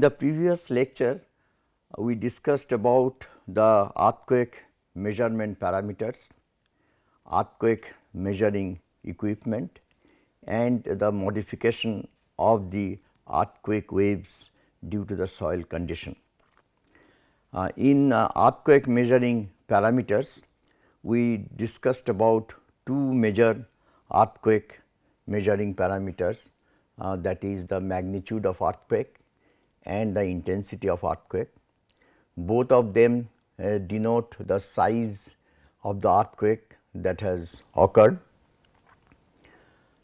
In the previous lecture, uh, we discussed about the earthquake measurement parameters, earthquake measuring equipment and the modification of the earthquake waves due to the soil condition. Uh, in uh, earthquake measuring parameters, we discussed about two major earthquake measuring parameters uh, that is the magnitude of earthquake and the intensity of earthquake. Both of them uh, denote the size of the earthquake that has occurred.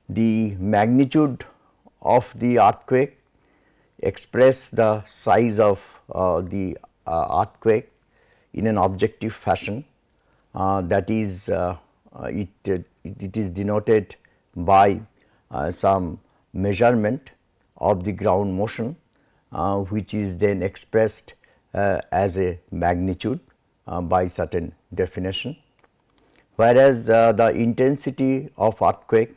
The magnitude of the earthquake express the size of uh, the uh, earthquake in an objective fashion uh, that is uh, uh, it, it is denoted by some measurement of the ground motion which is then expressed as a magnitude by certain definition. Whereas, the intensity of earthquake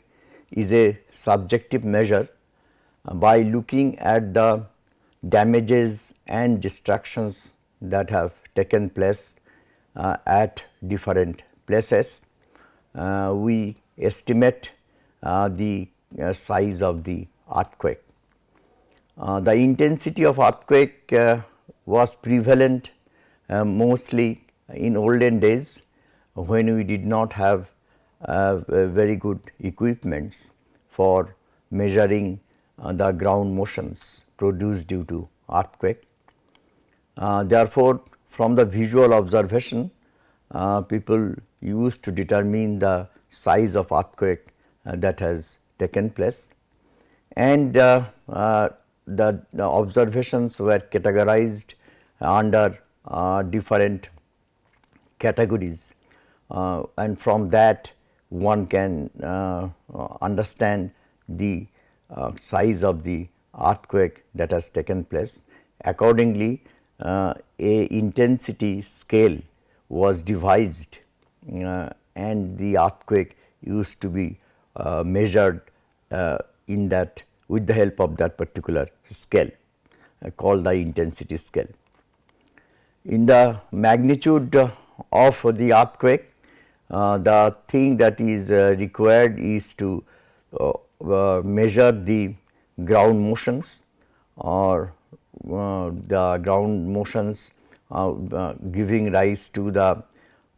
is a subjective measure by looking at the damages and destructions that have taken place uh, at different places. Uh, we estimate uh, the uh, size of the earthquake. Uh, the intensity of earthquake uh, was prevalent mostly in olden days when we did not have very good equipments for measuring the ground motions produced due to earthquake. therefore, from the visual observation uh, people used to determine the size of earthquake uh, that has taken place and uh, uh the, observations were categorized under uh, different categories uh, and from that one can understand the size of the earthquake that has taken place. Accordingly, a intensity scale was devised uh, and the earthquake used to be uh, measured uh, in that with the help of that particular scale uh, called the intensity scale. In the magnitude of the earthquake, uh, the thing that is uh, required is to measure the ground motions or the ground motions uh, uh, giving rise to the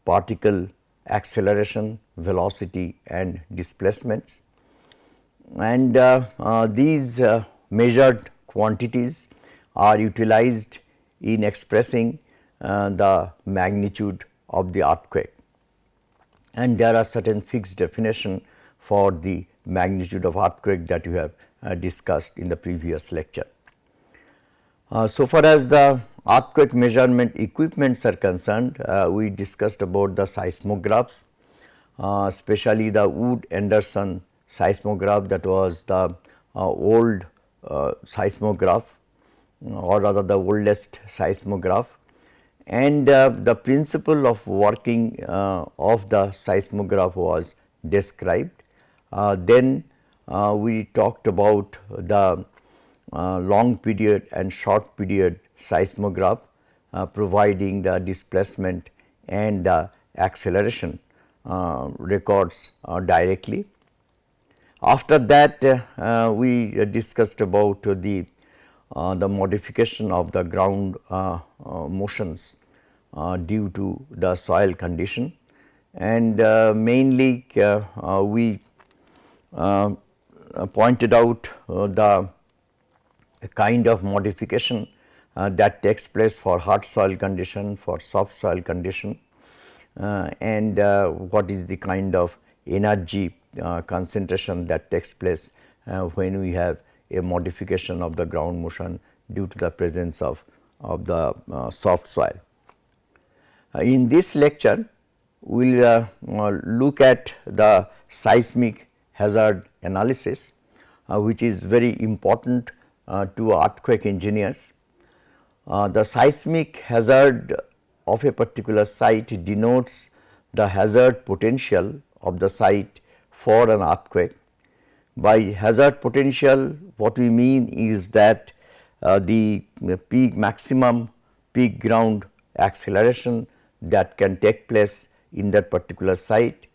particle acceleration, velocity and displacements. And uh, these measured quantities are utilized in expressing the magnitude of the earthquake. And there are certain fixed definition for the magnitude of earthquake that you have uh, discussed in the previous lecture. Uh, so far as the earthquake measurement equipments are concerned, uh, we discussed about the seismographs, uh, especially the Wood Anderson seismograph that was the uh, old uh, seismograph or rather the oldest seismograph and uh, the principle of working uh, of the seismograph was described. then we talked about the long period and short period seismograph uh, providing the displacement and the acceleration uh, records uh, directly. After that uh, we discussed about the uh, the modification of the ground uh, motions due to the soil condition. And mainly we pointed out the kind of modification uh, that takes place for hard soil condition, for soft soil condition uh, and uh, what is the kind of energy uh, concentration that takes place uh, when we have a modification of the ground motion due to the presence of, of the uh, soft soil. in this lecture, we will look at the seismic hazard analysis, which is very important to earthquake engineers uh, the seismic hazard of a particular site denotes the hazard potential of the site for an earthquake. By hazard potential what we mean is that uh, the peak maximum peak ground acceleration that can take place in that particular site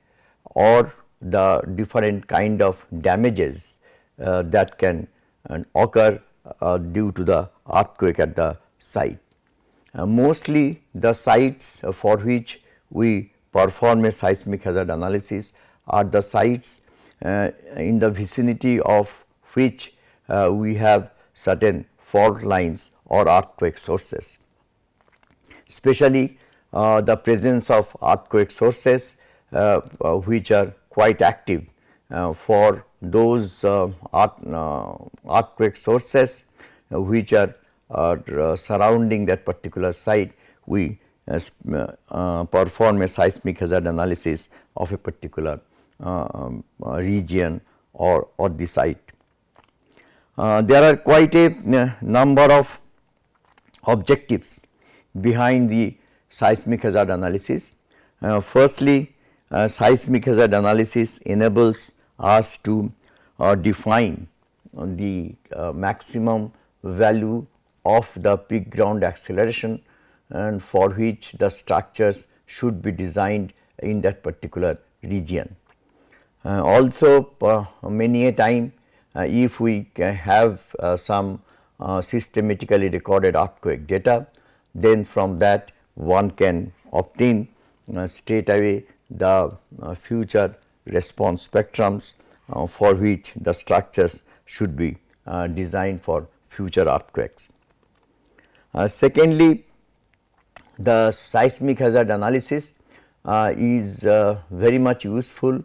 or the different kind of damages uh, that can uh, occur uh, due to the earthquake at the site. Uh, mostly the sites for which we perform a seismic hazard analysis are the sites uh, in the vicinity of which uh, we have certain fault lines or earthquake sources. Especially uh, the presence of earthquake sources uh, uh, which are quite active uh, for those earthquake sources which are surrounding that particular site we perform a seismic hazard analysis of a particular region or, or the site. Uh, there are quite a uh, number of objectives behind the seismic hazard analysis. Uh, firstly, uh, seismic hazard analysis enables us to uh, define the uh, maximum value of the peak ground acceleration and for which the structures should be designed in that particular region. Also many a time if we have some systematically recorded earthquake data, then from that one can obtain uh, straight away the uh, future response spectrums uh, for which the structures should be uh, designed for future earthquakes. Uh, secondly, the seismic hazard analysis uh, is very much useful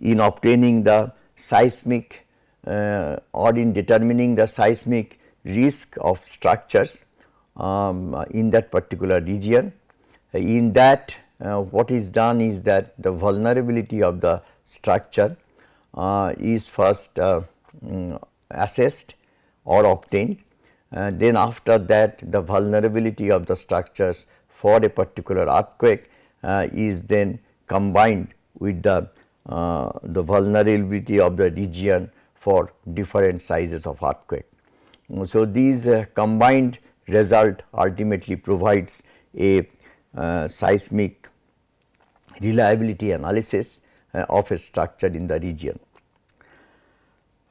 in obtaining the seismic or in determining the seismic risk of structures um, in that particular region. In that uh, what is done is that the vulnerability of the structure uh, is first uh, um, assessed or obtained and then after that the vulnerability of the structures for a particular earthquake uh, is then combined with the, uh, the vulnerability of the region for different sizes of earthquake. So, these uh, combined result ultimately provides a uh, seismic reliability analysis uh, of a structure in the region.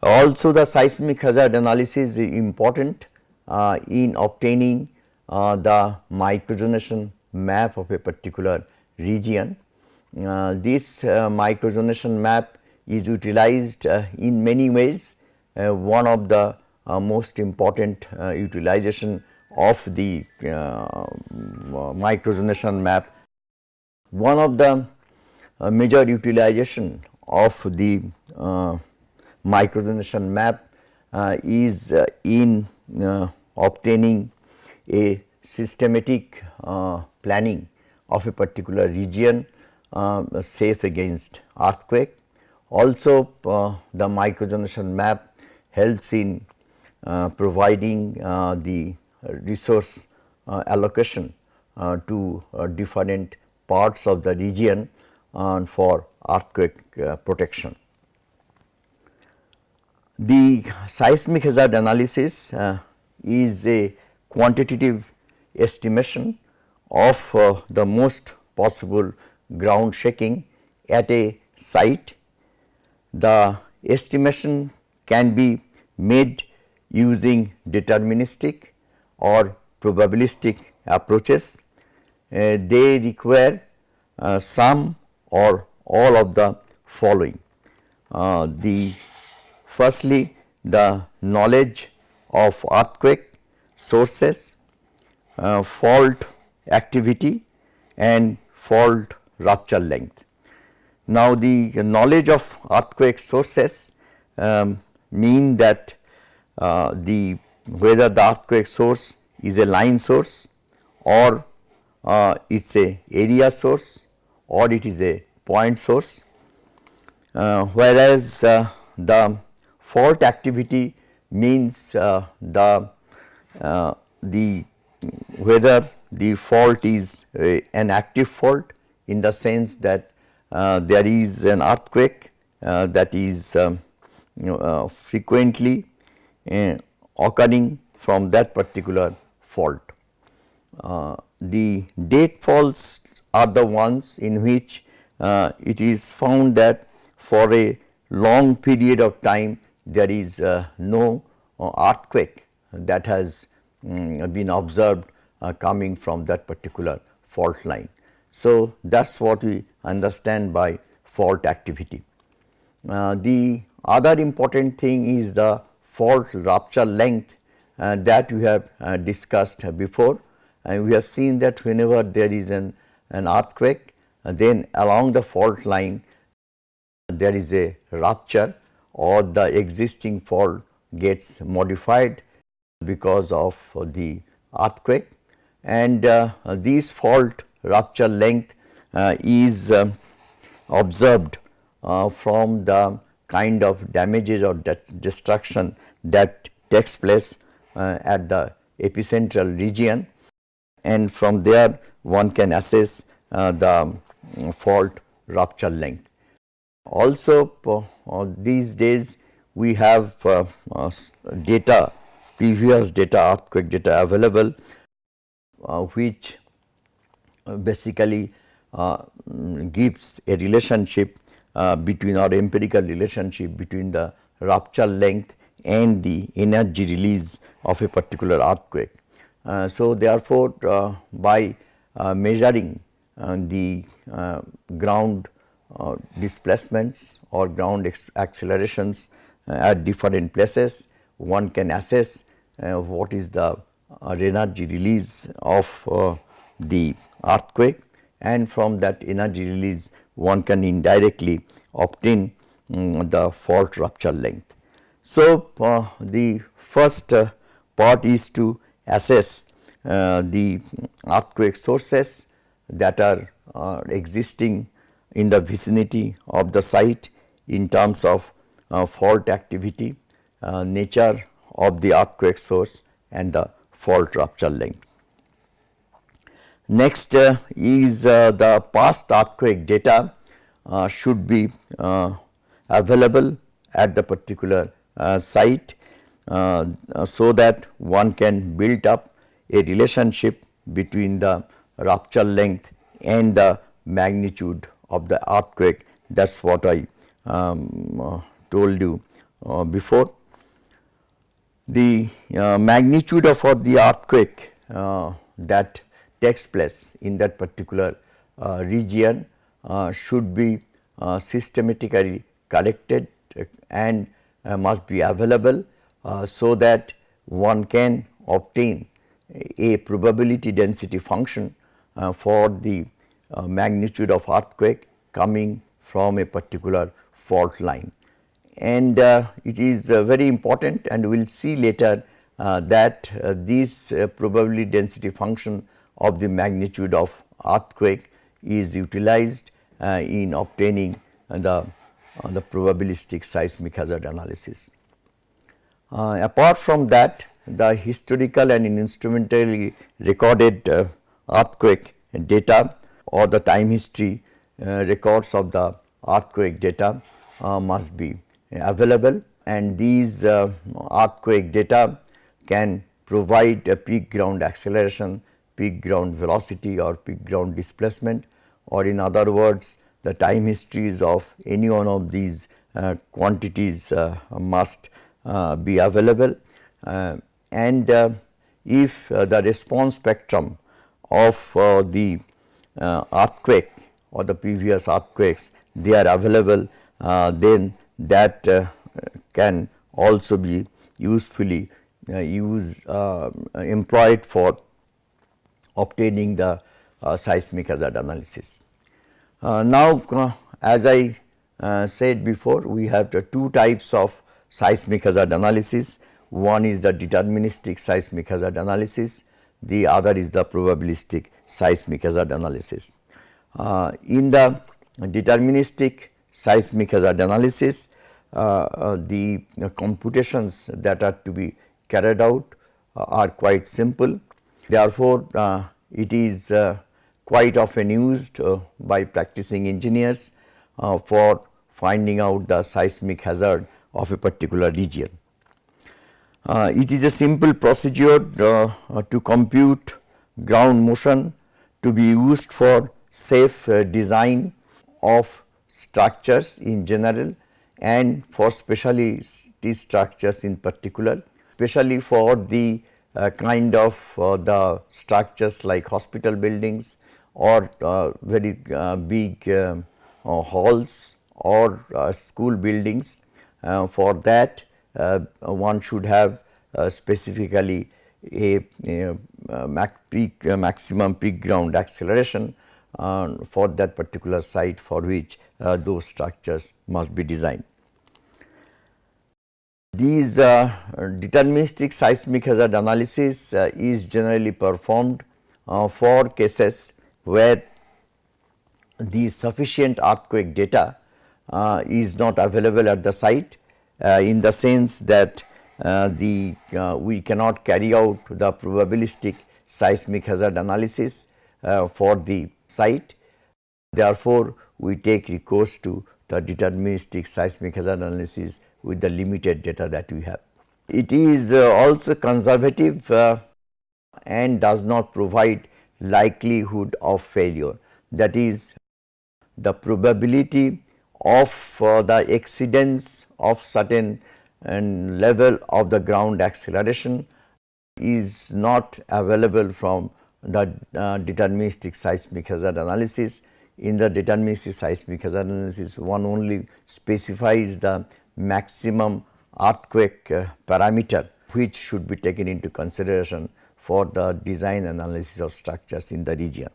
Also the seismic hazard analysis is important uh, in obtaining the microzonation map of a particular region. Uh, this uh, microzonation map is utilized in many ways. one of the most important utilization of the uh, microzonation map. One of the uh, major utilization of the uh, microzonation map uh, is uh, in uh, obtaining a systematic planning of a particular region safe against earthquake. Also the microzonation map helps in providing the resource uh, allocation uh, to uh, different parts of the region for earthquake protection. The seismic hazard analysis is a quantitative estimation of uh, the most possible ground shaking at a site. The estimation can be made using deterministic or probabilistic approaches, uh, they require uh, some or all of the following. Uh, the firstly the knowledge of earthquake sources, uh, fault activity and fault rupture length. Now, the knowledge of earthquake sources um, mean that uh, the whether the earthquake source is a line source or uh, it is a area source or it is a point source. Uh, whereas, uh, the fault activity means uh, the uh, the whether the fault is an active fault in the sense that uh, there is an earthquake that is um, you know, frequently occurring from that particular fault. Uh, the date faults are the ones in which uh, it is found that for a long period of time there is uh, no uh, earthquake that has um, been observed uh, coming from that particular fault line. So, that is what we understand by fault activity. Uh, the other important thing is the fault rupture length uh, that we have uh, discussed before and we have seen that whenever there is an, an earthquake uh, then along the fault line there is a rupture or the existing fault gets modified because of the earthquake and uh, this fault rupture length uh, is uh, observed uh, from the kind of damages or de destruction that takes place uh, at the epicentral region and from there one can assess uh, the um, fault rupture length. Also these days we have data previous data earthquake data available uh, which uh, basically uh, gives a relationship between or empirical relationship between the rupture length and the energy release of a particular earthquake. Uh, so, therefore, uh, by uh, measuring the ground displacements or ground accelerations at different places, one can assess what is the uh, energy release of uh, the earthquake and from that energy release one can indirectly obtain um, the fault rupture length. So, uh, the first uh, part is to assess uh, the earthquake sources that are uh, existing in the vicinity of the site in terms of fault activity, nature of the earthquake source and the fault rupture length. Next uh, is uh, the past earthquake data uh, should be uh, available at the particular uh, site uh, so that one can build up a relationship between the rupture length and the magnitude of the earthquake. That is what I um, told you before. The magnitude of the earthquake that takes place in that particular uh, region uh, should be uh, systematically collected and uh, must be available so that one can obtain a probability density function for the magnitude of earthquake coming from a particular fault line. And uh, it is uh, very important and we will see later uh, that uh, this uh, probability density function of the magnitude of earthquake is utilized uh, in obtaining the, uh, the probabilistic seismic hazard analysis. Uh, apart from that the historical and instrumentally recorded uh, earthquake data or the time history records of the earthquake data must be available and these uh, earthquake data can provide a peak ground acceleration, peak ground velocity or peak ground displacement or in other words the time histories of any one of these uh, quantities uh, must uh, be available. Uh, and uh, if the response spectrum of the earthquake or the previous earthquakes they are available then that uh, can also be usefully uh, used uh, employed for obtaining the seismic hazard analysis. now, as I said before we have the two types of seismic hazard analysis. One is the deterministic seismic hazard analysis, the other is the probabilistic seismic hazard analysis. Uh, in the deterministic seismic hazard analysis, uh, uh, the computations that are to be carried out uh, are quite simple. Therefore, it is quite often used by practicing engineers for finding out the seismic hazard of a particular region. Uh, it is a simple procedure uh, uh, to compute ground motion to be used for safe uh, design of structures in general and for specialty structures in particular, especially for the uh, kind of uh, the structures like hospital buildings or uh, very uh, big uh, halls or uh, school buildings. for that one should have specifically a, a, a mac peak, maximum peak ground acceleration for that particular site for which those structures must be designed. These uh, deterministic seismic hazard analysis uh, is generally performed uh, for cases where the sufficient earthquake data uh, is not available at the site uh, in the sense that uh, the we cannot carry out the probabilistic seismic hazard analysis for the site. Therefore, we take recourse to the deterministic seismic hazard analysis with the limited data that we have. It is uh, also conservative uh, and does not provide likelihood of failure that is the probability of uh, the exceedance of certain and level of the ground acceleration is not available from the uh, deterministic seismic hazard analysis. In the deterministic seismic hazard analysis one only specifies the maximum earthquake uh, parameter which should be taken into consideration for the design analysis of structures in the region.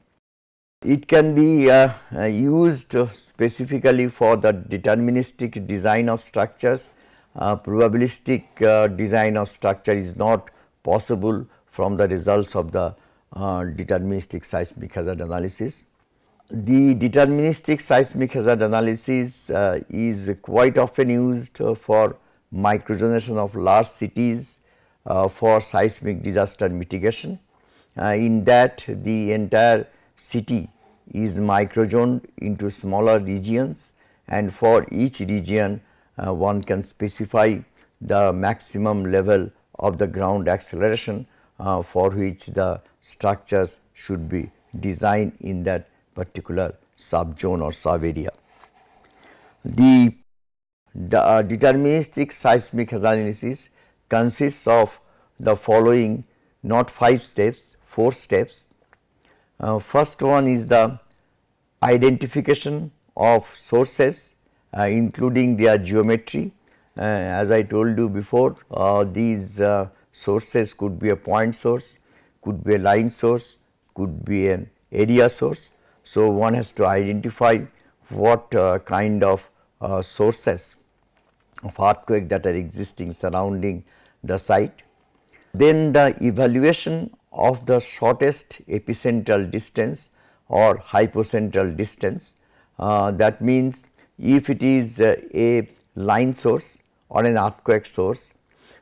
It can be uh, uh, used specifically for the deterministic design of structures. Uh, probabilistic uh, design of structure is not possible from the results of the uh, deterministic seismic hazard analysis. The deterministic seismic hazard analysis uh, is quite often used for microzonation of large cities uh, for seismic disaster mitigation. Uh, in that the entire city is microzoned into smaller regions and for each region uh, one can specify the maximum level of the ground acceleration uh, for which the structures should be designed in that particular subzone or sub area. The, the uh, deterministic seismic hazard analysis consists of the following not 5 steps, 4 steps. Uh, first one is the identification of sources uh, including their geometry. Uh, as I told you before uh, these uh, sources could be a point source, could be a line source, could be an area source so, one has to identify what uh, kind of uh, sources of earthquake that are existing surrounding the site. Then the evaluation of the shortest epicentral distance or hypocentral distance uh, that means if it is uh, a line source or an earthquake source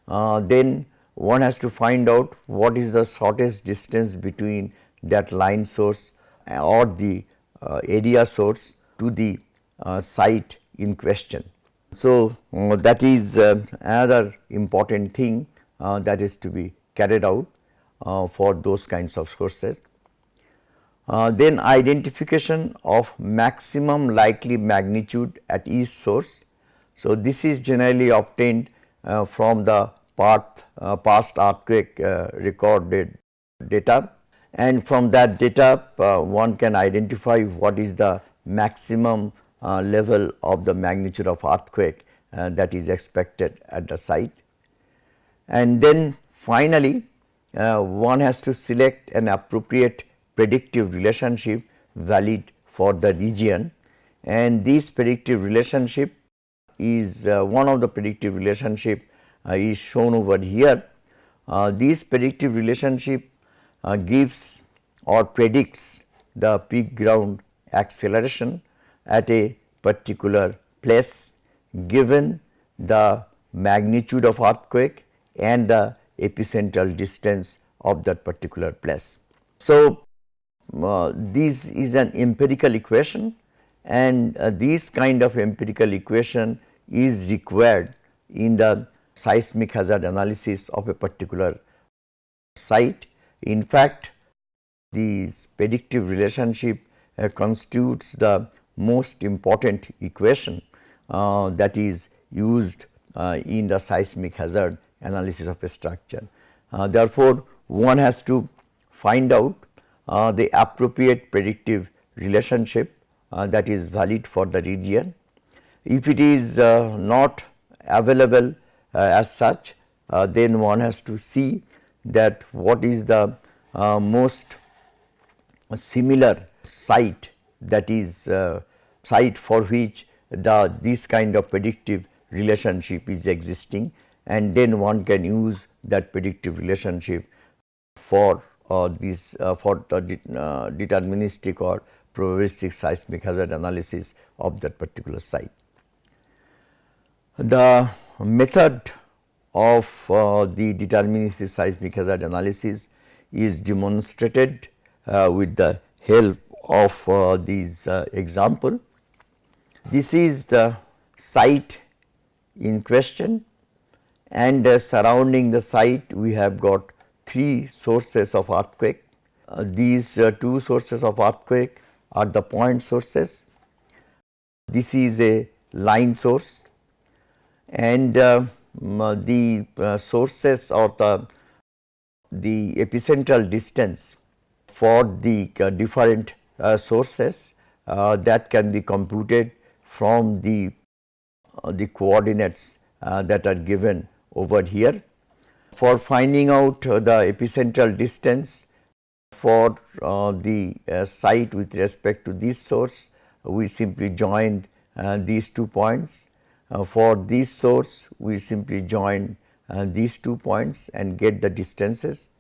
uh, then one has to find out what is the shortest distance between that line source or the uh, area source to the uh, site in question. So, uh, that is another important thing that is to be carried out for those kinds of sources. Uh, then identification of maximum likely magnitude at each source. So, this is generally obtained uh, from the path, uh, past earthquake recorded data and from that data uh, one can identify what is the maximum uh, level of the magnitude of earthquake uh, that is expected at the site. And then finally, uh, one has to select an appropriate predictive relationship valid for the region and this predictive relationship is uh, one of the predictive relationship uh, is shown over here. this predictive relationship uh, gives or predicts the peak ground acceleration at a particular place given the magnitude of earthquake and the epicentral distance of that particular place. So, uh, this is an empirical equation and uh, this kind of empirical equation is required in the seismic hazard analysis of a particular site. In fact, this predictive relationship uh, constitutes the most important equation uh, that is used uh, in the seismic hazard analysis of a structure. Uh, therefore, one has to find out uh, the appropriate predictive relationship uh, that is valid for the region. If it is not available as such, then one has to see that what is the most similar site that is uh, site for which the this kind of predictive relationship is existing and then one can use that predictive relationship for uh, this uh, for the uh, deterministic or probabilistic seismic hazard analysis of that particular site. The method of uh, the deterministic seismic hazard analysis is demonstrated uh, with the help of uh, these example. This is the site in question and uh, surrounding the site we have got three sources of earthquake. Uh, these uh, two sources of earthquake are the point sources. This is a line source and Uh, the uh, sources or the, the epicentral distance for the uh, different uh, sources uh, that can be computed from the, uh, the coordinates that are given over here. For finding out the epicentral distance for the site with respect to this source, we simply join these two points. For this source, we simply join these two points and get the distances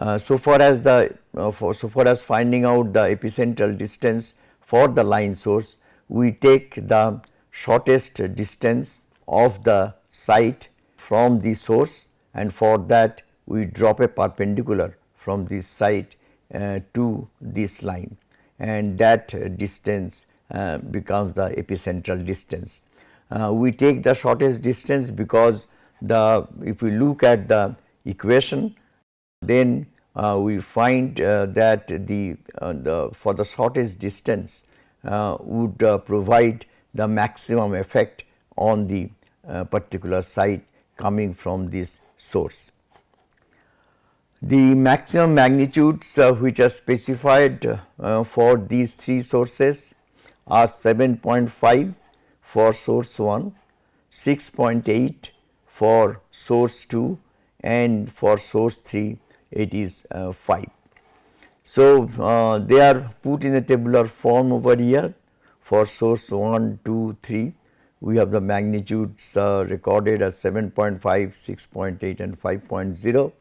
uh, so far as the uh, for, so far as finding out the epicentral distance for the line source, we take the shortest distance of the site from the source and for that we drop a perpendicular from this site uh, to this line and that distance uh, becomes the epicentral distance. Uh, we take the shortest distance because the if we look at the equation then uh, we find uh, that the, uh, the for the shortest distance uh, would uh, provide the maximum effect on the particular site coming from this source. The maximum magnitudes which are specified for these three sources are 7.5 for source 1, 6.8 for source 2 and for source 3 it is uh, 5. So, uh, they are put in a tabular form over here for source 1, 2, 3 we have the magnitudes uh, recorded as 7.5, 6.8 and 5.0.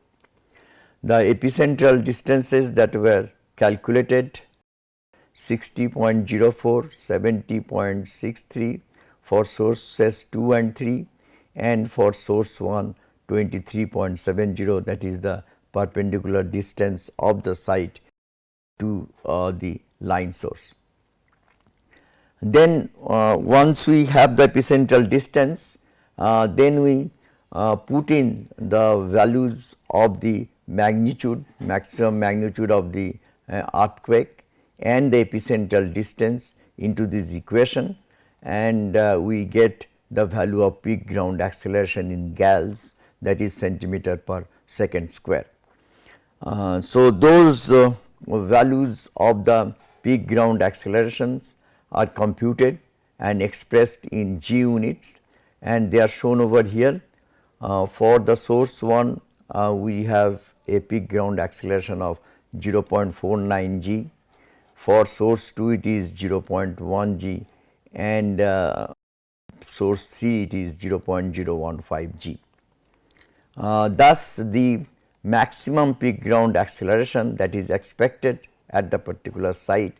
The epicentral distances that were calculated 60.04, 70.63 for sources 2 and 3 and for source 1 23.70 that is the perpendicular distance of the site to uh, the line source. Then uh, once we have the epicentral distance, uh, then we uh, put in the values of the magnitude, maximum magnitude of the uh, earthquake and the epicentral distance into this equation and uh, we get the value of peak ground acceleration in gals that is centimeter per second square. Uh, so, those uh, values of the peak ground accelerations are computed and expressed in g units and they are shown over here. Uh, for the source 1 uh, we have a peak ground acceleration of 0.49 g, for source 2 it is 0.1 g and uh, source 3 it is 0.015 g. Uh, thus, the maximum peak ground acceleration that is expected at the particular site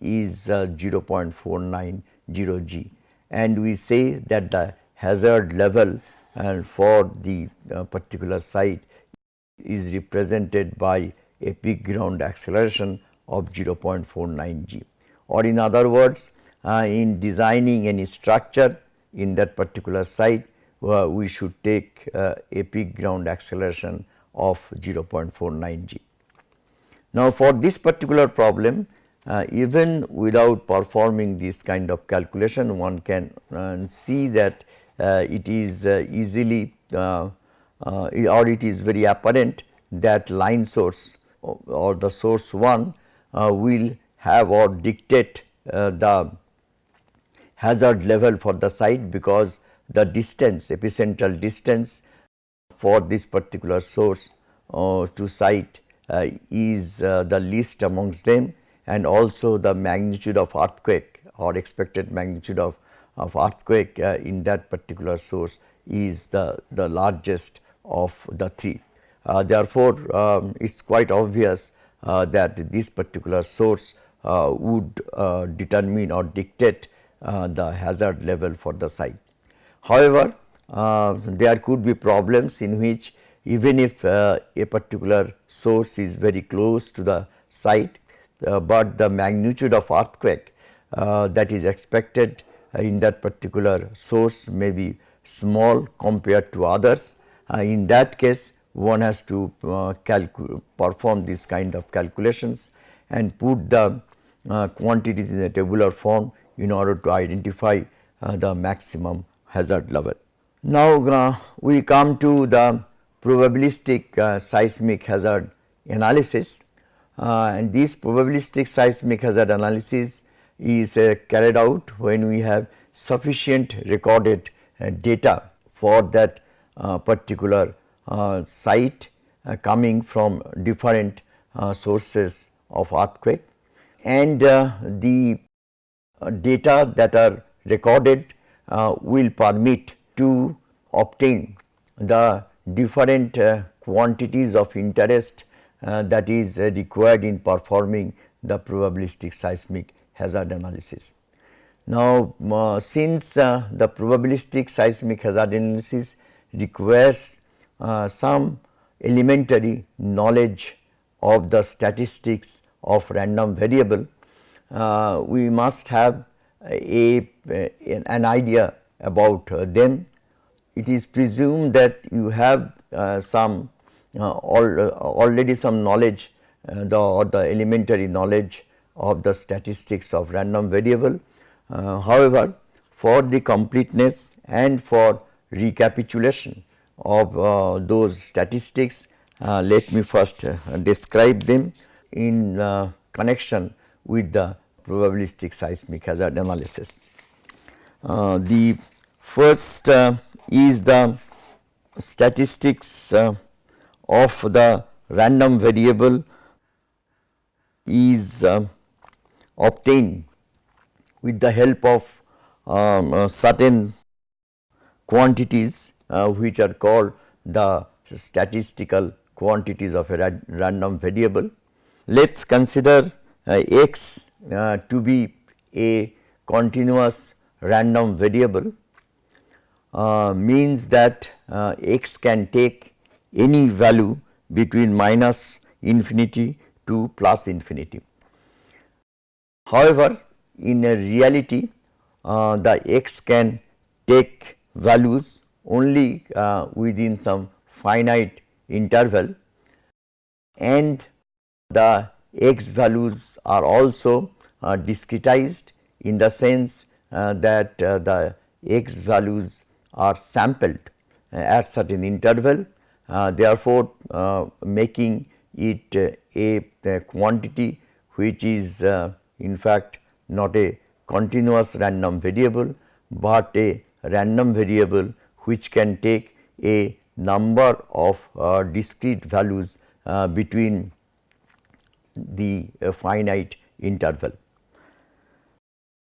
is uh, 0.490 g and we say that the hazard level uh, for the uh, particular site is represented by a peak ground acceleration of 0.49 g or in other words uh, in designing any structure in that particular site uh, we should take uh, a peak ground acceleration of 0.49 g. Now, for this particular problem uh, even without performing this kind of calculation one can uh, see that uh, it is uh, easily or it is very apparent that line source or the source 1 will have or dictate the hazard level for the site because the distance epicentral distance for this particular source to site is the least amongst them and also the magnitude of earthquake or expected magnitude of, of earthquake uh, in that particular source is the, the largest of the three. Uh, therefore, um, it is quite obvious uh, that this particular source uh, would uh, determine or dictate uh, the hazard level for the site. However, there could be problems in which even if a particular source is very close to the site, uh, but the magnitude of earthquake uh, that is expected in that particular source may be small compared to others. Uh, in that case one has to perform this kind of calculations and put the quantities in a tabular form in order to identify uh, the maximum hazard level. Now, we come to the probabilistic uh, seismic hazard analysis uh, and this probabilistic seismic hazard analysis is uh, carried out when we have sufficient recorded uh, data for that uh, particular site coming from different sources of earthquake and the data that are recorded uh, will permit to obtain the different uh, quantities of interest uh, that is uh, required in performing the probabilistic seismic hazard analysis. Now, uh, since the probabilistic seismic hazard analysis requires some elementary knowledge of the statistics of random variable, uh, we must have a, an idea about uh, them. It is presumed that you have uh, some uh, uh, already some knowledge uh, the or the elementary knowledge of the statistics of random variable. however, for the completeness and for recapitulation of those statistics, let me first describe them in connection with the probabilistic seismic hazard analysis. Uh, the first uh, is the statistics uh, of the random variable is uh, obtained with the help of um, uh, certain quantities uh, which are called the statistical quantities of a ra random variable. Let us consider x uh, to be a continuous random variable uh, means that x can take any value between minus infinity to plus infinity. However, in a reality uh, the x can take values only uh, within some finite interval and the x values are also uh, discretized in the sense uh, that uh, the x values are sampled uh, at certain interval uh, therefore, making it a, a, quantity which is in fact not a continuous random variable, but a random variable which can take a number of discrete values between the uh, finite interval.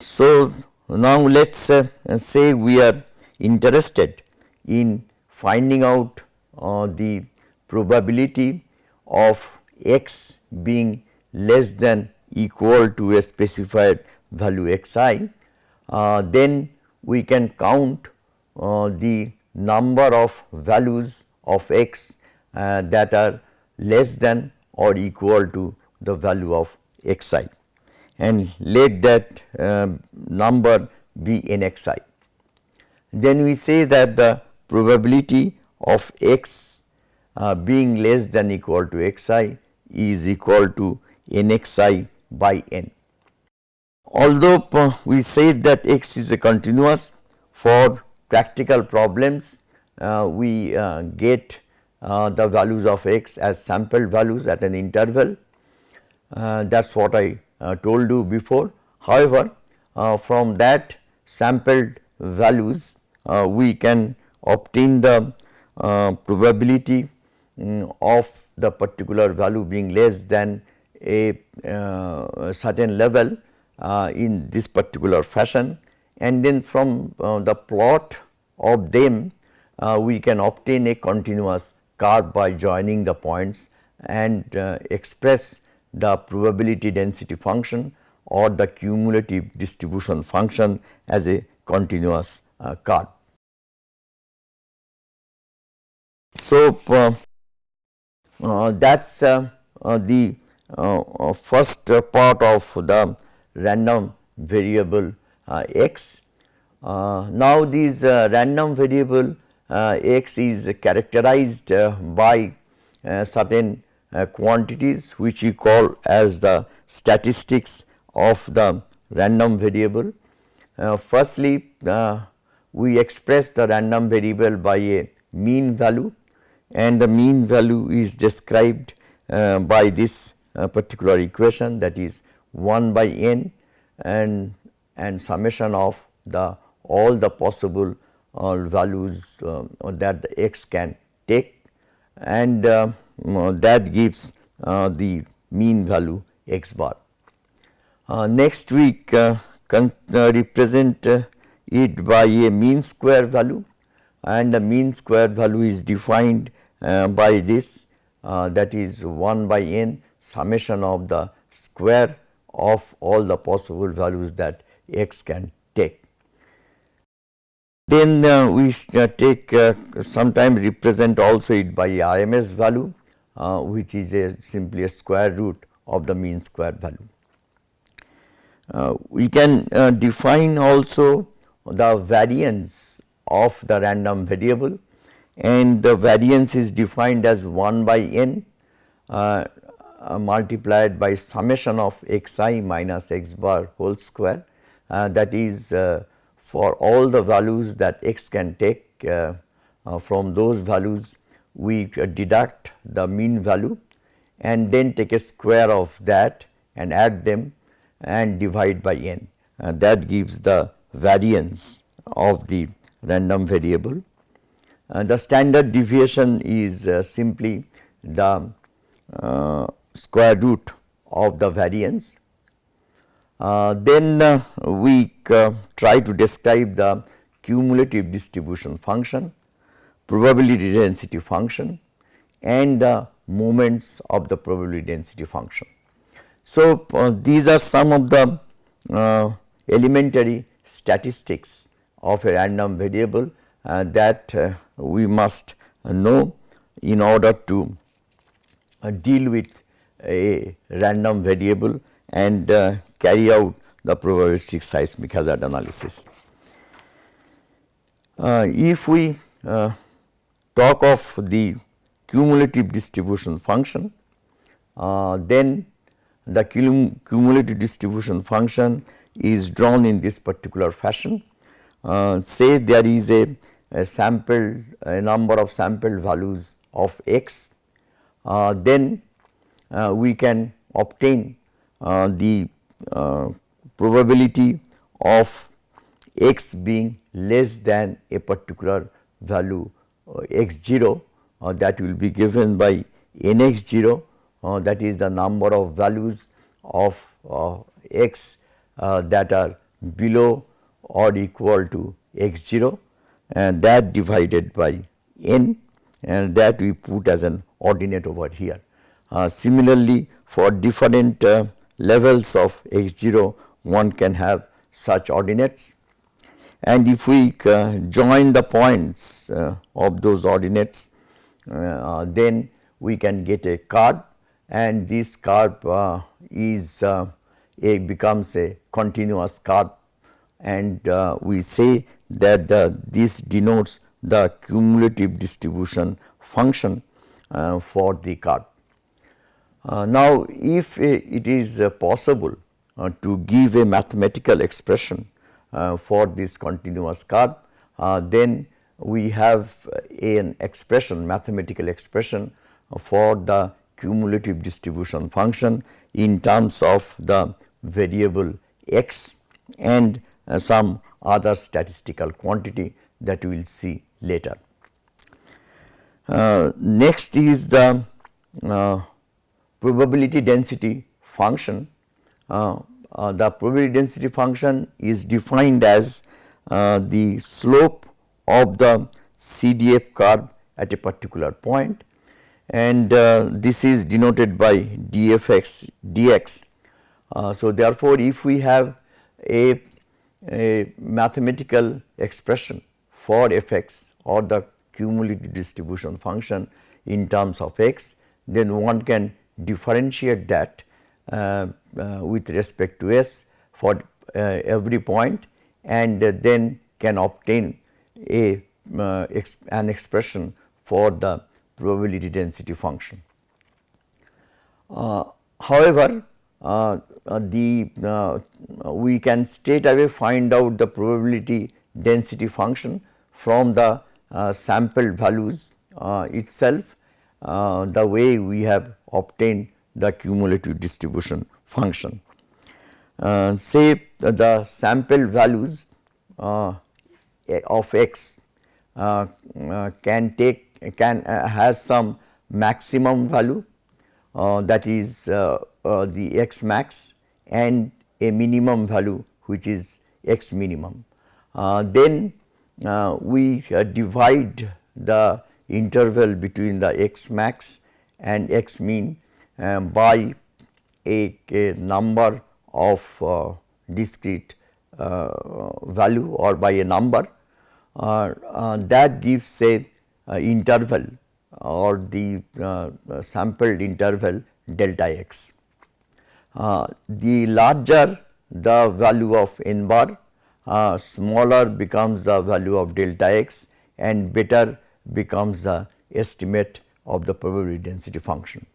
So, now let us say we are interested in finding out uh, the probability of x being less than equal to a specified value x i, uh, then we can count uh, the number of values of x uh, that are less than or equal to the value of x i. And let that uh, number be xi Then we say that the probability of x uh, being less than equal to xi is equal to nxi by n. Although uh, we said that x is a continuous for practical problems uh, we uh, get uh, the values of x as sample values at an interval that is what I told you before. However, from that sampled values we can obtain the probability um, of the particular value being less than a uh, certain level uh, in this particular fashion and then from uh, the plot of them we can obtain a continuous curve by joining the points and express the probability density function or the cumulative distribution function as a continuous uh, curve. So, uh, uh, that is uh, uh, the first part of the random variable x. now, this random variable x is characterized by certain quantities which we call as the statistics of the random variable. Uh, firstly, uh, we express the random variable by a mean value and the mean value is described uh, by this uh, particular equation that is 1 by n and and summation of the all the possible uh, values uh, that the x can take and uh, that gives uh, the mean value x bar. next week can represent it by a mean square value and the mean square value is defined uh, by this uh, that is 1 by n summation of the square of all the possible values that x can take. Then uh, we uh, take uh, sometimes represent also it by RMS value uh, which is a simply a square root of the mean square value. we can define also the variance of the random variable and the variance is defined as 1 by n uh, uh, multiplied by summation of x i minus x bar whole square uh, that is uh, for all the values that x can take uh, uh, from those values we deduct the mean value and then take a square of that and add them and divide by n. And that gives the variance of the random variable. Uh, the standard deviation is uh, simply the uh, square root of the variance. then we try to describe the cumulative distribution function, probability density function and the moments of the probability density function. So, uh, these are some of the uh, elementary statistics of a random variable uh, that we must know in order to uh, deal with a random variable and uh, carry out the probabilistic seismic hazard analysis. Uh, if we uh, talk of the cumulative distribution function, uh, then the cumulative distribution function is drawn in this particular fashion. Uh, say there is a a sampled a number of sample values of x, uh, then uh, we can obtain uh, the uh, probability of x being less than a particular value x 0 uh, that will be given by n x 0 that is the number of values of x that are below or equal to x 0 and that divided by n and that we put as an ordinate over here. Uh, similarly, for different uh, levels of x 0 one can have such ordinates and if we uh, join the points uh, of those ordinates uh, then we can get a curve and this curve is a becomes a continuous curve and we say that the, this denotes the cumulative distribution function uh, for the curve. Uh, now, if it is uh, possible to give a mathematical expression uh, for this continuous curve, uh, then we have an expression mathematical expression for the cumulative distribution function in terms of the variable x and some other statistical quantity that we will see later. Uh, next is the uh, probability density function. Uh, uh the probability density function is defined as uh, the slope of the CDF curve at a particular point and uh, this is denoted by dfx dx. so, therefore, if we have a, a mathematical expression for fx or the cumulative distribution function in terms of x, then one can differentiate that uh, uh, with respect to s for uh, every point and then can obtain a uh, ex an expression for the probability density function. Uh, however, uh, the we can straight away find out the probability density function from the uh, sampled values uh, itself uh, the way we have obtained the cumulative distribution function. Uh, say the sample values uh, of x uh, can take can has some maximum value that is the x max and a minimum value which is x minimum. Uh, then uh, we uh, divide the interval between the x max and x mean by a, a, number of uh, discrete uh, value or by a number uh, uh, that gives say interval or the sampled interval delta x. the larger the value of n bar uh, smaller becomes the value of delta x and better becomes the estimate of the probability density function.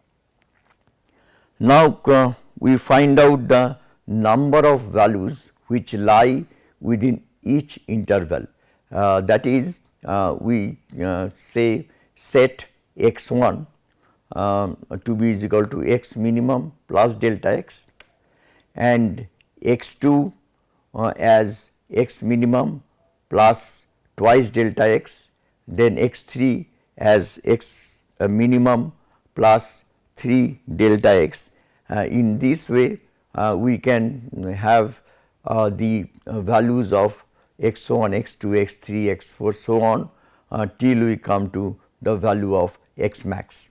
Now, uh, we find out the number of values which lie within each interval. Uh, that is uh, we uh, say set x 1 um, to be is equal to x minimum plus delta x and x 2 uh, as x minimum plus twice delta x, then x 3 as x minimum plus 3 delta x. Uh, in this way, uh, we can have uh, the values of x 1, x 2, x 3, x 4 so on till we come to the value of x max.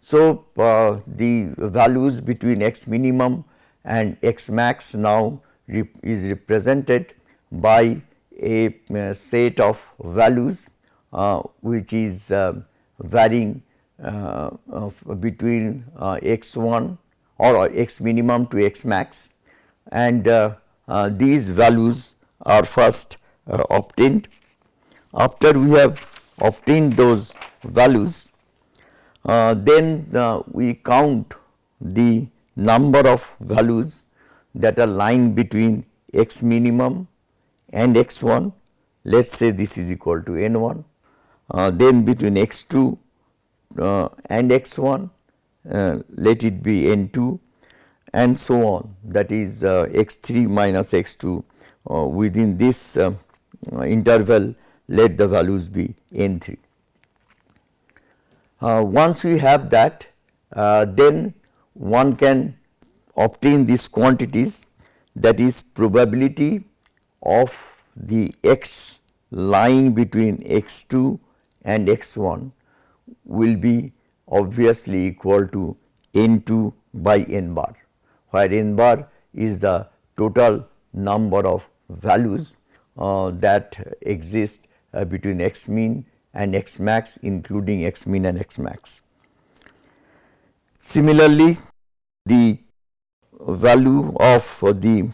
So, uh, the values between x minimum and x max now rep is represented by a uh, set of values uh, which is varying uh, between uh, x 1 or x minimum to x max and uh, these values are first obtained. After we have obtained those values then we count the number of values that are lying between x minimum and x 1 let us say this is equal to n 1 uh, then between x 2 uh, and x 1 uh, let it be n 2 and so on that is uh, x 3 minus x 2 uh, within this uh, interval let the values be n 3. once we have that then one can obtain these quantities that is probability of the x lying between x 2 and x 1 will be obviously equal to n 2 by n bar, where n bar is the total number of values uh, that exist uh, between x mean and x max including x mean and x max. Similarly, the value of the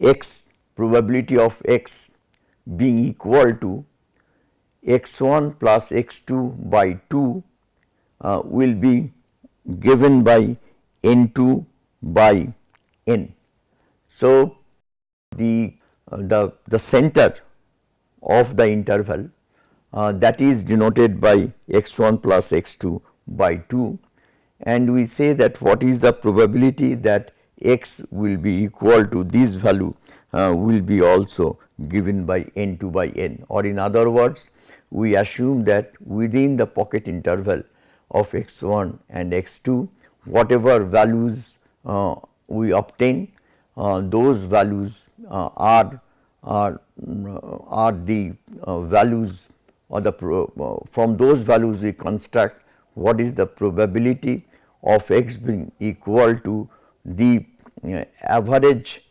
x probability of x being equal to x 1 plus x 2 by 2 uh, will be given by n 2 by n. So, the, uh, the, the center of the interval uh, that is denoted by x 1 plus x 2 by 2 and we say that what is the probability that x will be equal to this value uh, will be also given by n 2 by n or in other words we assume that within the pocket interval of x 1 and x 2 whatever values uh, we obtain uh, those values uh, are are are the uh, values or the uh, from those values we construct what is the probability of x being equal to the uh, average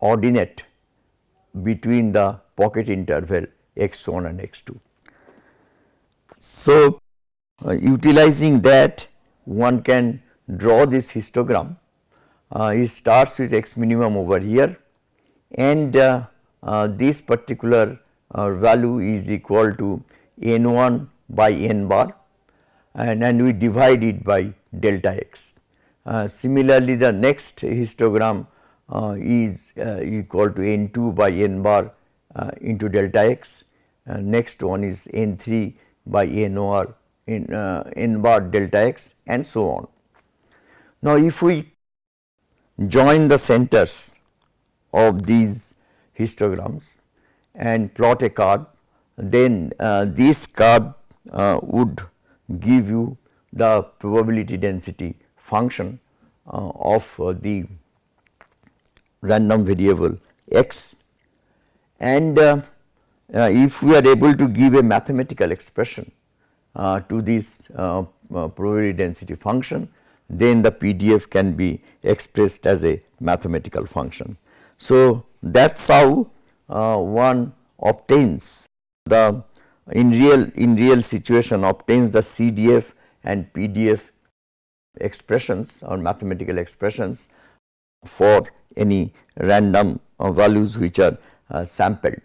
ordinate between the pocket interval x 1 and x 2. So, uh, utilizing that one can draw this histogram. Uh, it starts with x minimum over here and uh, uh this particular uh, value is equal to n 1 by n bar and, and we divide it by delta x. Uh, similarly, the next histogram is equal to n 2 by n bar into delta x, next one is n 3 by n r in uh, n bar delta x and so on. Now, if we join the centers of these histograms and plot a curve, then uh, this curve uh, would give you the probability density function uh, of uh, the random variable x and uh, uh, if we are able to give a mathematical expression uh, to this uh, probability density function, then the PDF can be expressed as a mathematical function. So, that is how one obtains the in real in real situation obtains the CDF and PDF expressions or mathematical expressions for any random uh, values which are uh, sampled.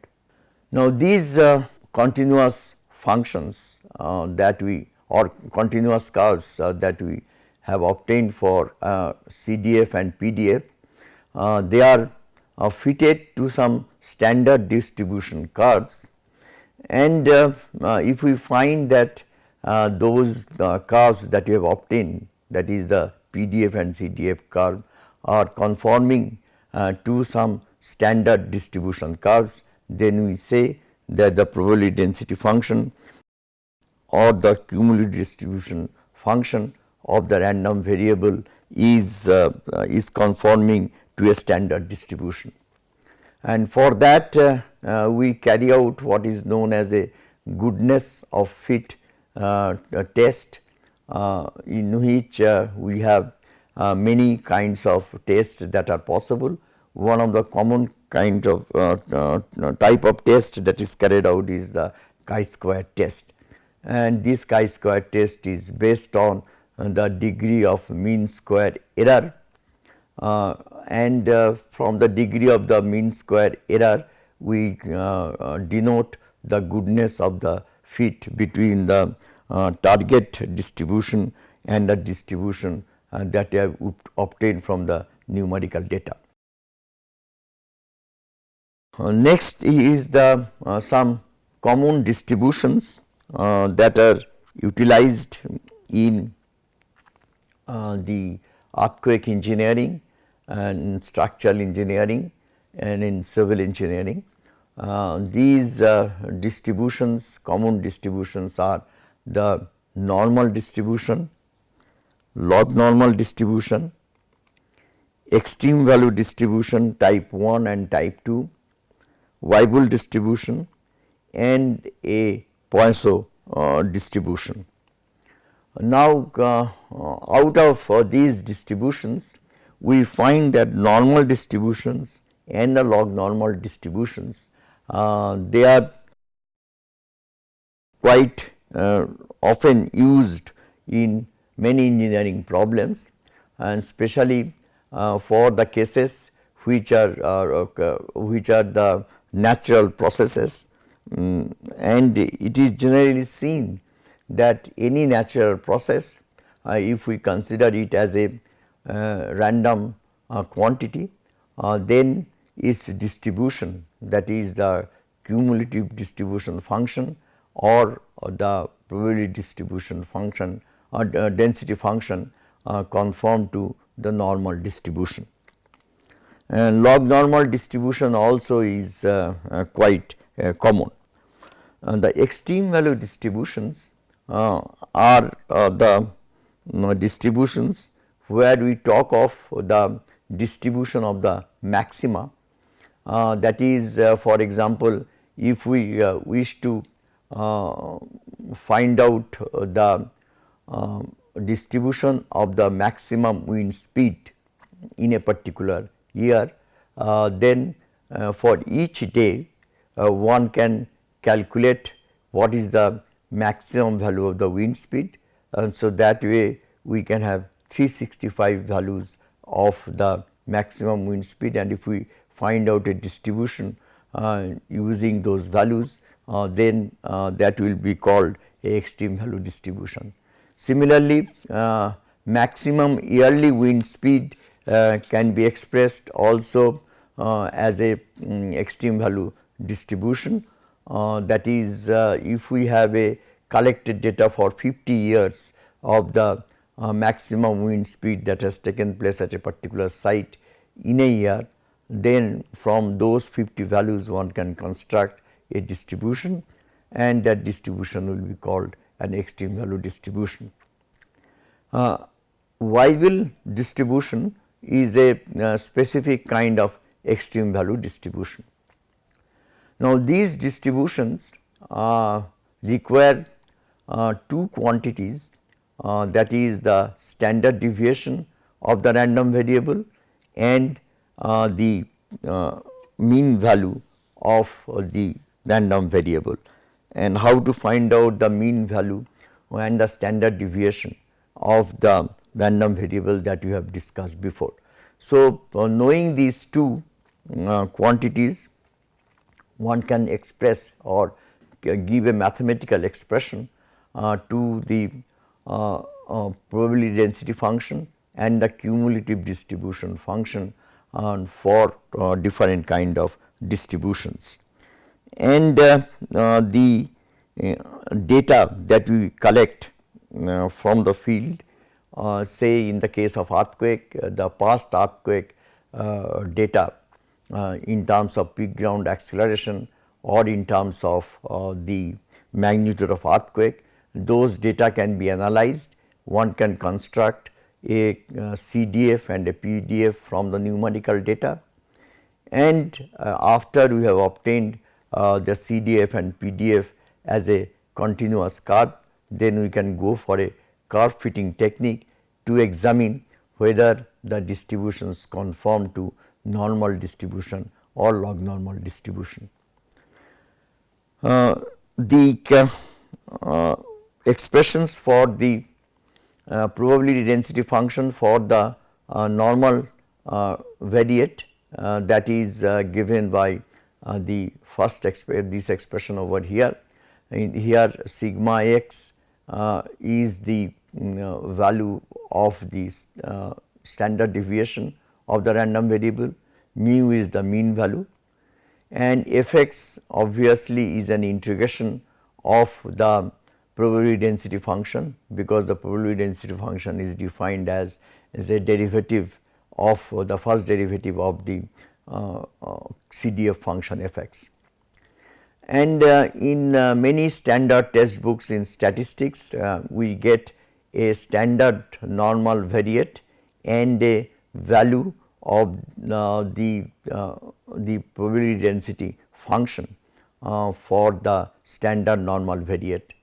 Now, these uh, continuous functions uh, that we or continuous curves uh, that we have obtained for uh, CDF and PDF, uh, they are uh, fitted to some standard distribution curves. And if we find that those curves that we have obtained that is the PDF and CDF curve are conforming to some standard distribution curves then we say that the probability density function or the cumulative distribution function of the random variable is uh, uh, is conforming to a standard distribution. And for that uh, uh we carry out what is known as a goodness of fit uh, test uh, in which we have many kinds of tests that are possible. One of the common kind of uh, uh, type of test that is carried out is the chi-square test and this chi-square test is based on uh, the degree of mean square error uh, and uh, from the degree of the mean square error we uh, denote the goodness of the fit between the target distribution and the distribution that we have obtained from the numerical data. Uh, next is the uh, some common distributions uh, that are utilized in the earthquake engineering and structural engineering and in civil engineering. Uh, these uh, distributions common distributions are the normal distribution, log normal distribution, extreme value distribution type 1 and type 2, Weibull distribution and a Poisson uh, distribution. Now, uh, out of uh, these distributions, we find that normal distributions and the log normal distributions, uh, they are quite uh, often used in many engineering problems and especially uh, for the cases which are, which are the natural processes um, and it is generally seen that any natural process uh, if we consider it as a uh, random uh, quantity uh, then its distribution that is the cumulative distribution function or the probability distribution function or density function conform to the normal distribution. And log normal distribution also is uh, uh, quite uh, common. the extreme value distributions are the distributions where we talk of the distribution of the maxima uh, that is uh, for example, if we uh, wish to find out the distribution of the maximum wind speed in a particular year, uh, then uh, for each day uh, one can calculate what is the maximum value of the wind speed and so that way we can have 365 values of the maximum wind speed and if we find out a distribution uh, using those values uh, then uh, that will be called a extreme value distribution. Similarly, maximum yearly wind speed can be expressed also as a um, extreme value distribution that is if we have a collected data for 50 years of the uh, maximum wind speed that has taken place at a particular site in a year, then from those 50 values one can construct a distribution and that distribution will be called an extreme value distribution. Uh, Weibull distribution is a uh, specific kind of extreme value distribution. Now, these distributions uh, require uh, two quantities uh, that is the standard deviation of the random variable and uh, the uh, mean value of the random variable and how to find out the mean value and the standard deviation of the random variable that we have discussed before. So, uh, knowing these two uh, quantities one can express or give a mathematical expression uh, to the uh, uh, probability density function and the cumulative distribution function uh, for different kind of distributions. And the data that we collect from the field uh, say in the case of earthquake uh, the past earthquake uh, data in terms of peak ground acceleration or in terms of the magnitude of earthquake those data can be analyzed, one can construct a uh, CDF and a PDF from the numerical data. And uh, after we have obtained uh, the CDF and PDF as a continuous curve, then we can go for a curve fitting technique to examine whether the distributions conform to normal distribution or log normal distribution. Uh, the uh, expressions for the uh, probability density function for the uh, normal uh, variate uh, that is given by the first exp this expression over here. In here sigma x is the value of the standard deviation of the random variable, mu is the mean value and f x obviously is an integration of the probability density function because the probability density function is defined as, as a derivative of uh, the first derivative of the uh, uh, CDF function f x. And uh, in uh, many standard test books in statistics, uh, we get a standard normal variate and a value of the, the probability density function for the standard normal variate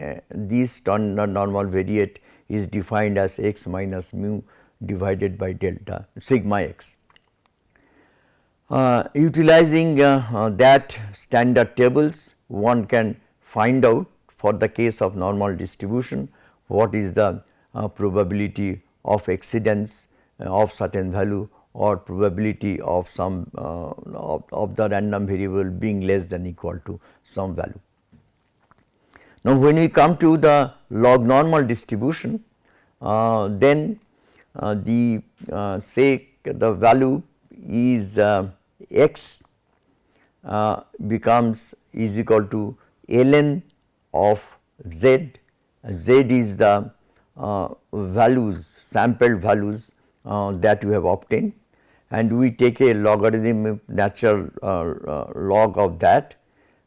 uh, this standard normal variate is defined as x minus mu divided by delta sigma x. Uh, utilizing uh, uh, that standard tables one can find out for the case of normal distribution what is the uh, probability of exceedance uh, of certain value or probability of some uh, of, of, the random variable being less than equal to some value. Now, when we come to the log normal distribution, uh, then uh, the uh, say the value is uh, x uh, becomes is equal to ln of z, z is the uh, values sampled values uh, that we have obtained and we take a logarithm natural uh, uh, log of that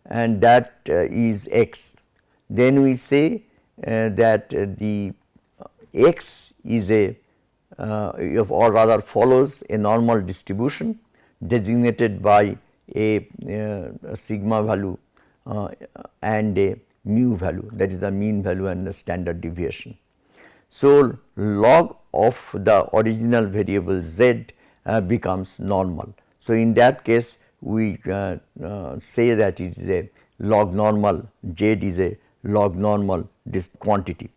and that uh, is x. Then we say uh, that the x is a or rather follows a normal distribution designated by a, a sigma value and a mu value that is the mean value and the standard deviation. So, log of the original variable z uh, becomes normal. So, in that case we uh, uh, say that it is a log normal z is a log normal this quantity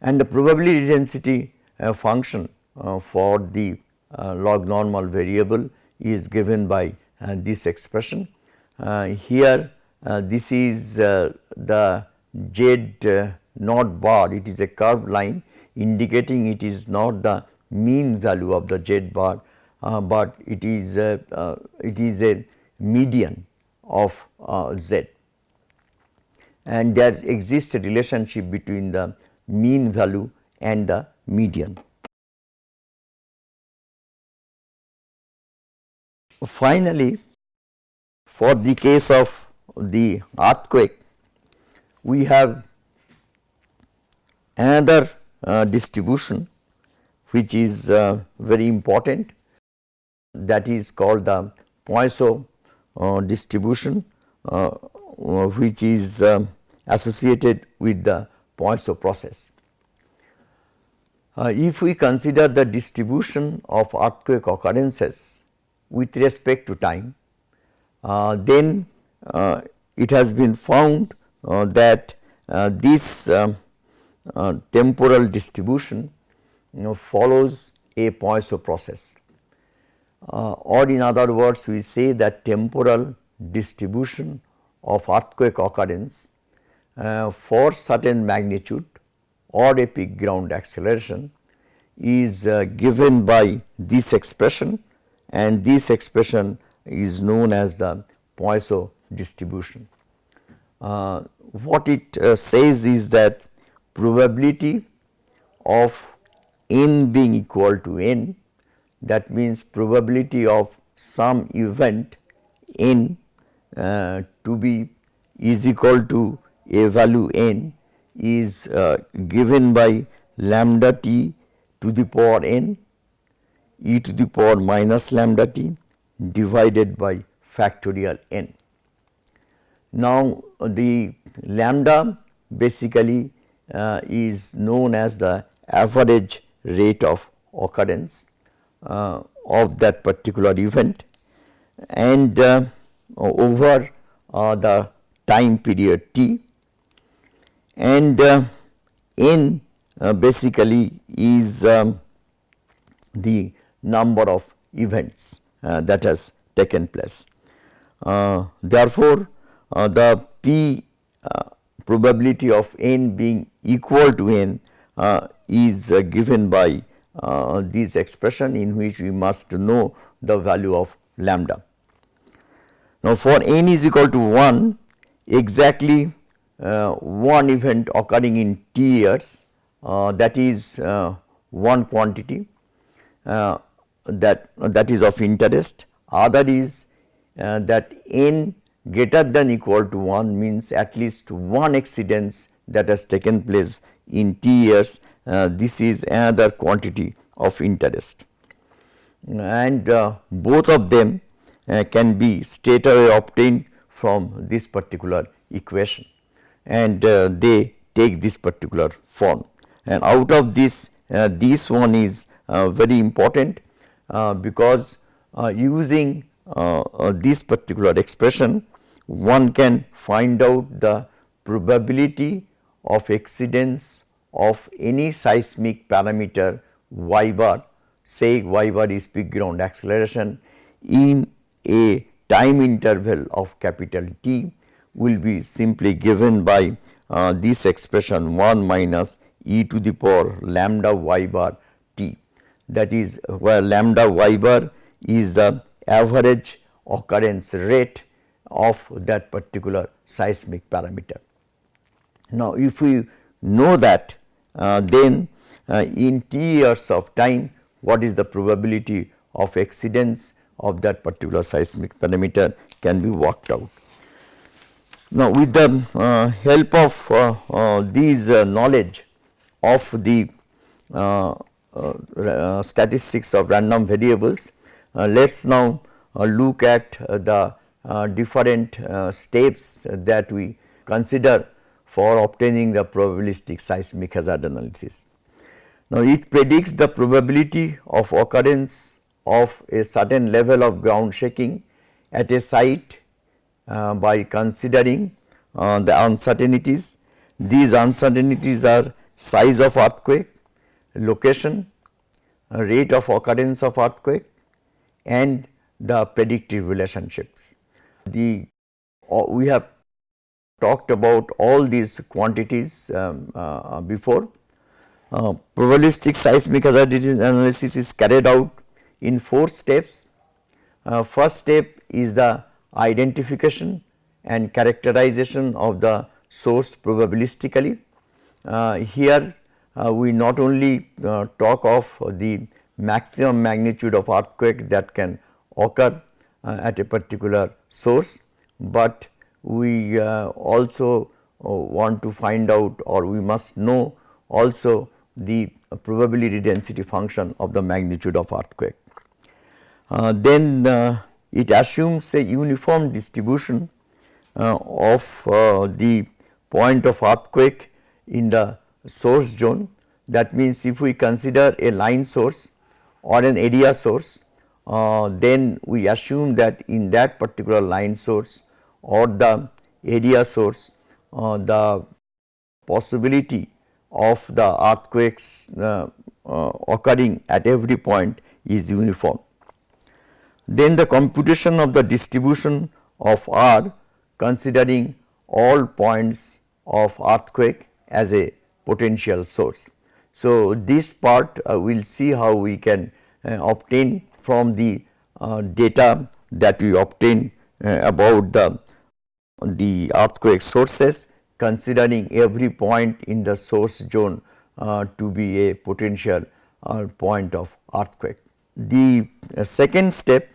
and the probability density uh, function uh, for the uh, log normal variable is given by this expression. here this is the z not bar it is a curved line indicating it is not the mean value of the z bar, uh, but it is a, uh, it is a median of uh, z and there exists a relationship between the mean value and the median. Finally, for the case of the earthquake, we have another uh, distribution which is uh, very important that is called the Poisson uh, distribution uh, which is um, associated with the Poisson process. Uh, if we consider the distribution of earthquake occurrences with respect to time, uh, then it has been found that this um, uh, temporal distribution you know follows a Poisson process. Uh, or in other words we say that temporal distribution of earthquake occurrence uh, for certain magnitude or a peak ground acceleration is uh, given by this expression and this expression is known as the Poisson distribution. Uh, what it uh, says is that probability of n being equal to n that means probability of some event n uh, to be is equal to a value n is uh, given by lambda t to the power n e to the power minus lambda t divided by factorial n. Now, the lambda basically uh, is known as the average rate of occurrence uh, of that particular event and uh, over uh, the time period t and uh, n uh, basically is um, the number of events that has taken place. therefore, the p probability of n being equal to n uh, is uh, given by uh, this expression in which we must know the value of lambda. Now, for n is equal to 1 exactly uh, one event occurring in t years uh, that is uh, one quantity that that is of interest other is that n greater than equal to 1 means at least one exceedance that has taken place in t years. Uh, this is another quantity of interest. And uh, both of them uh, can be straight away obtained from this particular equation. And uh, they take this particular form. And out of this uh, this one is uh, very important because using this particular expression one can find out the probability of exceedance of any seismic parameter y bar. Say y bar is peak ground acceleration in a time interval of capital T will be simply given by uh, this expression 1 minus e to the power lambda y bar t. That is where lambda y bar is the average occurrence rate of that particular seismic parameter. Now, if we know that uh, then uh, in t years of time what is the probability of exceedance of that particular seismic parameter can be worked out. Now, with the uh, help of uh, uh, these uh, knowledge of the statistics of random variables, let us now look at the different steps that we consider for obtaining the probabilistic seismic hazard analysis. Now, it predicts the probability of occurrence of a certain level of ground shaking at a site uh, by considering uh, the uncertainties. These uncertainties are size of earthquake, location, uh, rate of occurrence of earthquake and the predictive relationships. The we have talked about all these quantities um, uh, before. Uh, probabilistic seismic hazard analysis is carried out in four steps. Uh, first step is the identification and characterization of the source probabilistically. Uh, here uh, we not only uh, talk of the maximum magnitude of earthquake that can occur uh, at a particular source, but we uh, also want to find out or we must know also the probability density function of the magnitude of earthquake. Uh, then uh, it assumes a uniform distribution uh, of the point of earthquake in the source zone. That means, if we consider a line source or an area source, uh, then we assume that in that particular line source or the area source, uh, the possibility of the earthquakes uh, occurring at every point is uniform. Then the computation of the distribution of R considering all points of earthquake as a potential source. So, this part uh, we will see how we can uh, obtain from the uh, data that we obtain uh, about the, the earthquake sources considering every point in the source zone uh, to be a potential uh, point of earthquake. The second step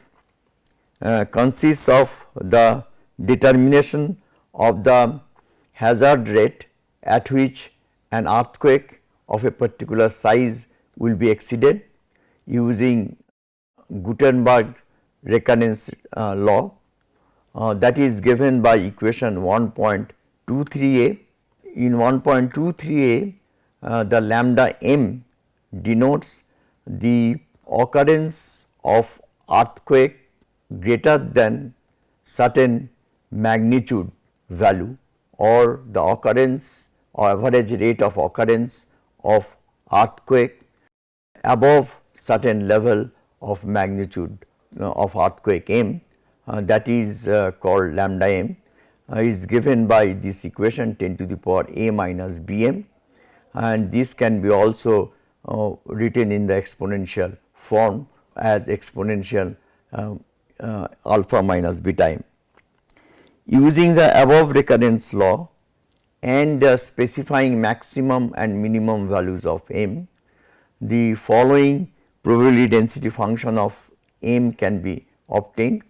uh, consists of the determination of the hazard rate at which an earthquake of a particular size will be exceeded using Gutenberg recurrence uh, law uh, that is given by equation 1.23a. In 1.23a uh, the lambda m denotes the occurrence of earthquake greater than certain magnitude value or the occurrence or average rate of occurrence of earthquake above certain level of magnitude of earthquake m uh, that is uh, called lambda m uh, is given by this equation 10 to the power a minus b m and this can be also uh, written in the exponential form as exponential um, uh, alpha minus beta m. Using the above recurrence law and uh, specifying maximum and minimum values of m, the following probability density function of m can be obtained.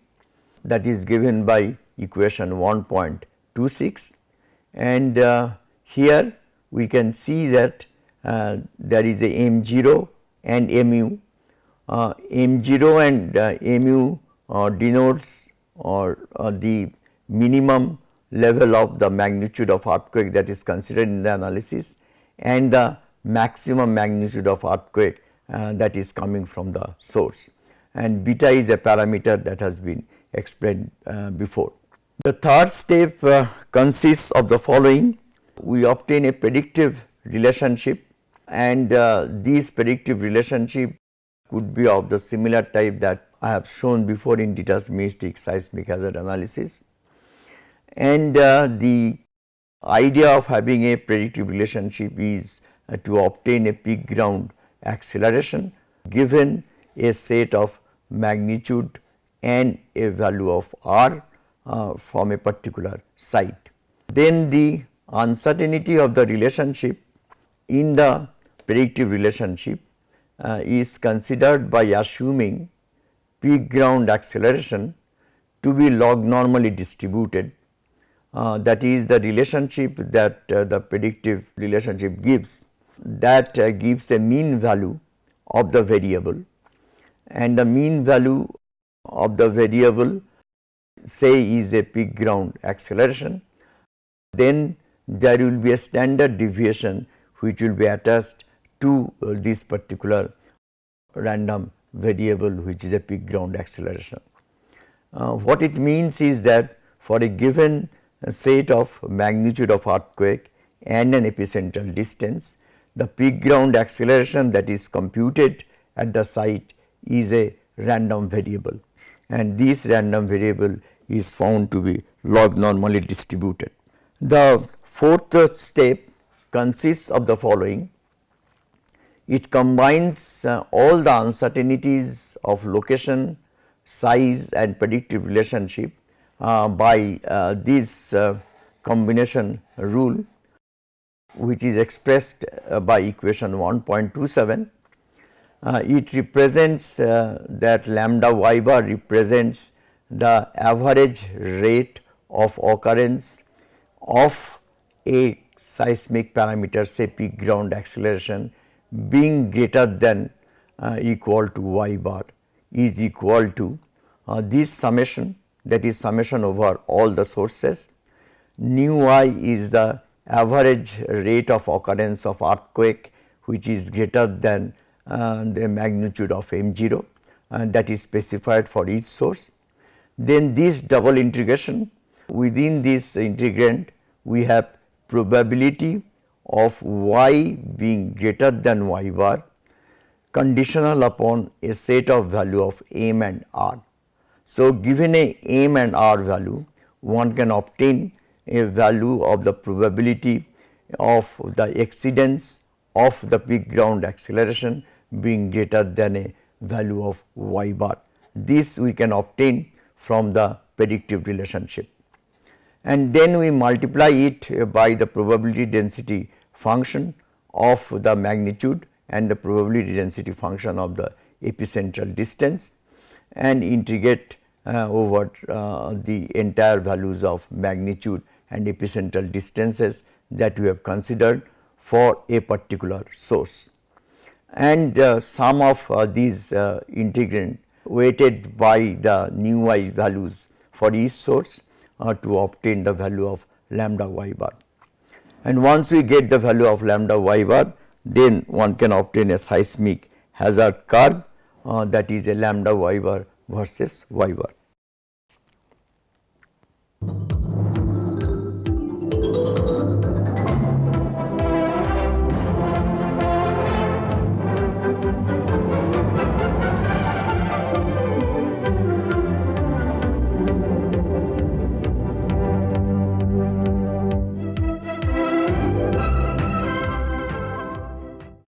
That is given by equation 1.26 and uh, here we can see that uh, there is a m 0 and mu, uh, m 0 and uh, mu uh, denotes or uh, the minimum level of the magnitude of earthquake that is considered in the analysis and the maximum magnitude of earthquake uh, that is coming from the source and beta is a parameter that has been explained uh, before. The third step uh, consists of the following we obtain a predictive relationship and uh, these predictive relationship could be of the similar type that I have shown before in deterministic seismic hazard analysis. And uh, the idea of having a predictive relationship is uh, to obtain a peak ground acceleration given a set of magnitude and a value of r uh, from a particular site. Then the uncertainty of the relationship in the predictive relationship uh, is considered by assuming peak ground acceleration to be log normally distributed uh, that is the relationship that uh, the predictive relationship gives that uh, gives a mean value of the variable and the mean value of the variable say is a peak ground acceleration then there will be a standard deviation which will be attached to uh, this particular random variable which is a peak ground acceleration. Uh, what it means is that for a given set of magnitude of earthquake and an epicentral distance, the peak ground acceleration that is computed at the site is a random variable and this random variable is found to be log normally distributed. The fourth step consists of the following. It combines uh, all the uncertainties of location, size and predictive relationship uh, by uh, this uh, combination rule which is expressed uh, by equation 1.27. Uh, it represents that lambda y bar represents the average rate of occurrence of a seismic parameter say peak ground acceleration being greater than uh, equal to y bar is equal to uh, this summation that is summation over all the sources. Nu i is the average rate of occurrence of earthquake which is greater than uh, the magnitude of m 0 and that is specified for each source then this double integration within this integrand we have probability of y being greater than y bar conditional upon a set of value of m and r. So, given a m and r value one can obtain a value of the probability of the exceedance of the peak ground acceleration being greater than a value of y bar. This we can obtain from the predictive relationship. And then we multiply it by the probability density function of the magnitude and the probability density function of the epicentral distance and integrate uh, over uh, the entire values of magnitude and epicentral distances that we have considered for a particular source. And uh, of uh, these uh, integrand weighted by the nu y values for each source uh, to obtain the value of lambda y bar. And once we get the value of lambda y bar, then one can obtain a seismic hazard curve uh, that is a lambda y bar versus y bar.